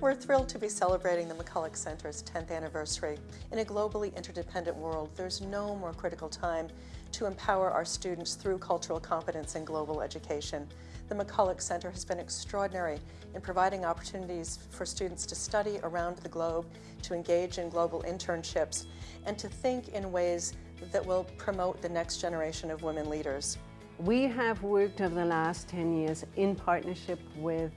We're thrilled to be celebrating the McCulloch Center's 10th anniversary. In a globally interdependent world, there's no more critical time to empower our students through cultural competence and global education. The McCulloch Center has been extraordinary in providing opportunities for students to study around the globe, to engage in global internships, and to think in ways that will promote the next generation of women leaders. We have worked over the last 10 years in partnership with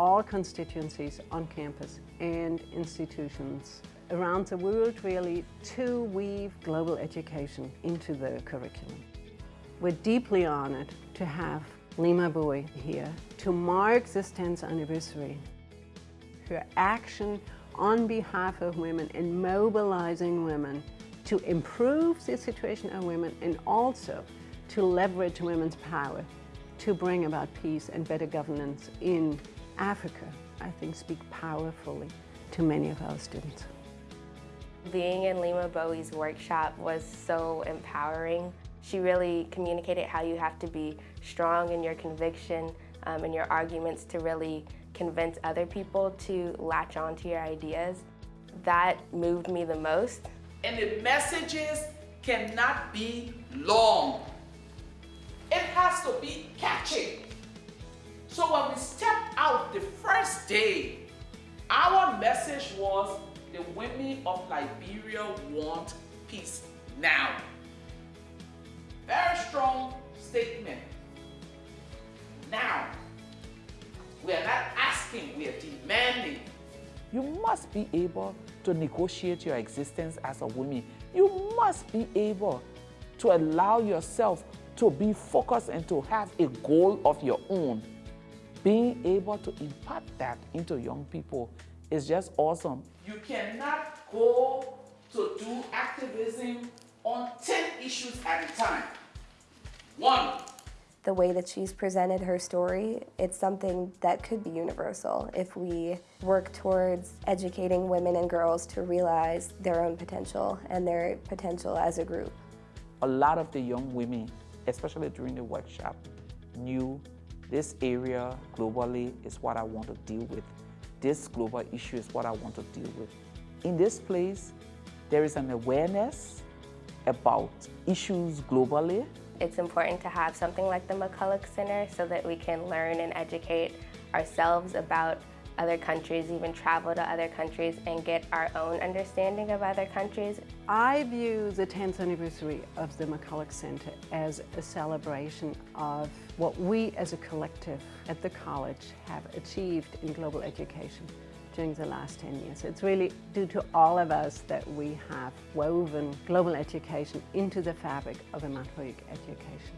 all constituencies on campus and institutions around the world really to weave global education into the curriculum. We're deeply honored to have Leymah Gbowee here to mark this 10th anniversary. Her action on behalf of women and mobilizing women to improve the situation of women and also to leverage women's power to bring about peace and better governance in Africa, I think, speak powerfully to many of our students. Being in Leymah Gbowee's workshop was so empowering. She really communicated how you have to be strong in your conviction um, and your arguments to really convince other people to latch on to your ideas. That moved me the most. And the messages cannot be long. It has to be catchy. So when we stepped out the first day, our message was the women of Liberia want peace now. Very strong statement. Now, we are not asking, we are demanding. You must be able to negotiate your existence as a woman. You must be able to allow yourself to be focused and to have a goal of your own being able to impart that into young people is just awesome. You cannot go to do activism on 10 issues at a time. One. The way that she's presented her story, it's something that could be universal if we work towards educating women and girls to realize their own potential and their potential as a group. A lot of the young women, especially during the workshop, knew this area globally is what I want to deal with. This global issue is what I want to deal with. In this place, there is an awareness about issues globally. It's important to have something like the McCulloch Center so that we can learn and educate ourselves about other countries, even travel to other countries and get our own understanding of other countries. I view the 10th anniversary of the McCulloch Center as a celebration of what we as a collective at the college have achieved in global education during the last 10 years. It's really due to all of us that we have woven global education into the fabric of Immaculate education.